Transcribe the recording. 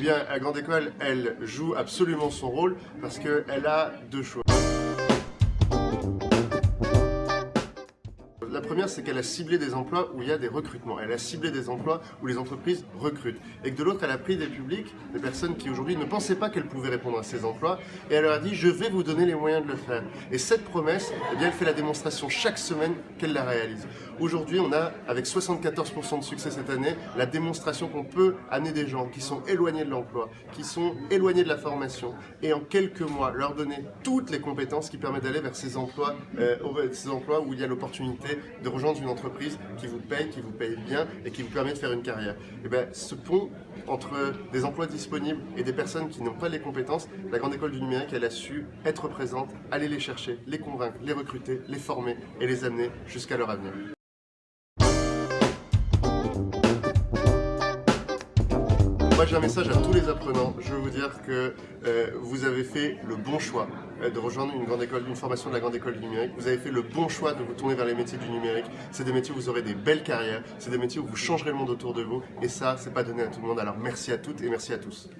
bien, la grande école, elle joue absolument son rôle parce qu'elle a deux choix. Première, c'est qu'elle a ciblé des emplois où il y a des recrutements. Elle a ciblé des emplois où les entreprises recrutent. Et que de l'autre, elle a pris des publics, des personnes qui aujourd'hui ne pensaient pas qu'elles pouvaient répondre à ces emplois. Et elle leur a dit, je vais vous donner les moyens de le faire. Et cette promesse, eh bien, elle fait la démonstration chaque semaine qu'elle la réalise. Aujourd'hui, on a, avec 74% de succès cette année, la démonstration qu'on peut amener des gens qui sont éloignés de l'emploi, qui sont éloignés de la formation, et en quelques mois, leur donner toutes les compétences qui permettent d'aller vers ces emplois, euh, ces emplois où il y a l'opportunité de rejoindre une entreprise qui vous paye, qui vous paye bien et qui vous permet de faire une carrière. Et bien, ce pont entre des emplois disponibles et des personnes qui n'ont pas les compétences, la Grande École du Numérique, elle a su être présente, aller les chercher, les convaincre, les recruter, les former et les amener jusqu'à leur avenir. Moi j'ai un message à tous les apprenants, je veux vous dire que euh, vous avez fait le bon choix euh, de rejoindre une grande école, une formation de la grande école du numérique. Vous avez fait le bon choix de vous tourner vers les métiers du numérique. C'est des métiers où vous aurez des belles carrières, c'est des métiers où vous changerez le monde autour de vous et ça c'est pas donné à tout le monde. Alors merci à toutes et merci à tous.